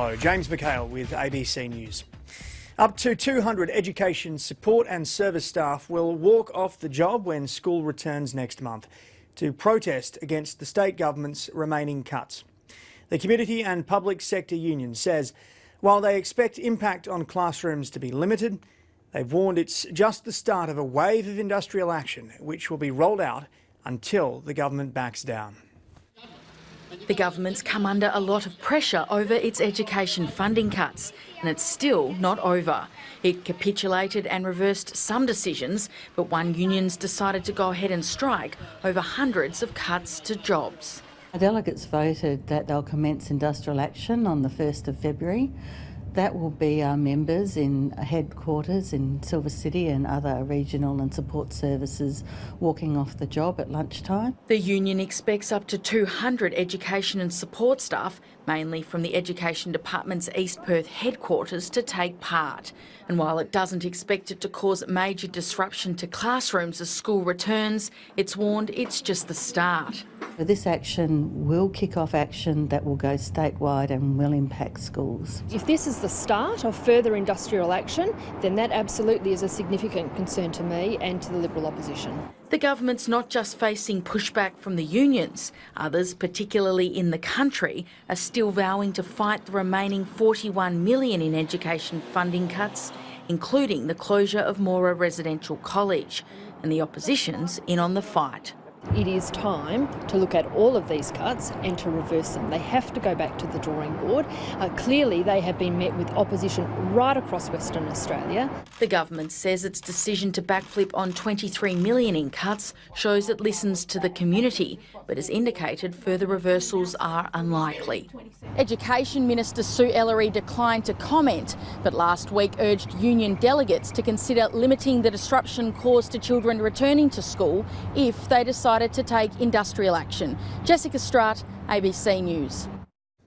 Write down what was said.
Hello, James McHale with ABC News. Up to 200 education support and service staff will walk off the job when school returns next month to protest against the state government's remaining cuts. The Community and Public Sector Union says while they expect impact on classrooms to be limited, they've warned it's just the start of a wave of industrial action which will be rolled out until the government backs down. The government's come under a lot of pressure over its education funding cuts, and it's still not over. It capitulated and reversed some decisions, but one union's decided to go ahead and strike over hundreds of cuts to jobs. Delegates voted that they'll commence industrial action on the 1st of February. That will be our members in headquarters in Silver City and other regional and support services walking off the job at lunchtime. The union expects up to 200 education and support staff, mainly from the Education Department's East Perth headquarters, to take part. And while it doesn't expect it to cause major disruption to classrooms as school returns, it's warned it's just the start. This action will kick off action that will go statewide and will impact schools. If this is the start of further industrial action, then that absolutely is a significant concern to me and to the Liberal opposition. The government's not just facing pushback from the unions. Others, particularly in the country, are still vowing to fight the remaining 41 million in education funding cuts, including the closure of Moora Residential College. And the opposition's in on the fight. It is time to look at all of these cuts and to reverse them. They have to go back to the drawing board. Uh, clearly, they have been met with opposition right across Western Australia. The government says its decision to backflip on 23 million in cuts shows it listens to the community, but has indicated further reversals are unlikely. Education Minister Sue Ellery declined to comment, but last week urged union delegates to consider limiting the disruption caused to children returning to school if they decide decided to take industrial action. Jessica Strutt, ABC News.